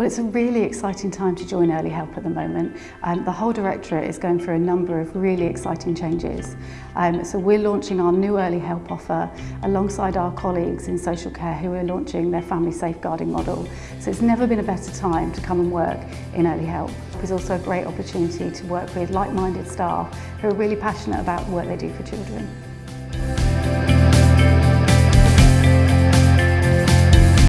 Well, it's a really exciting time to join Early Help at the moment. Um, the whole directorate is going through a number of really exciting changes. Um, so we're launching our new Early Help offer alongside our colleagues in social care who are launching their family safeguarding model. So it's never been a better time to come and work in Early Help. It's also a great opportunity to work with like-minded staff who are really passionate about the work they do for children.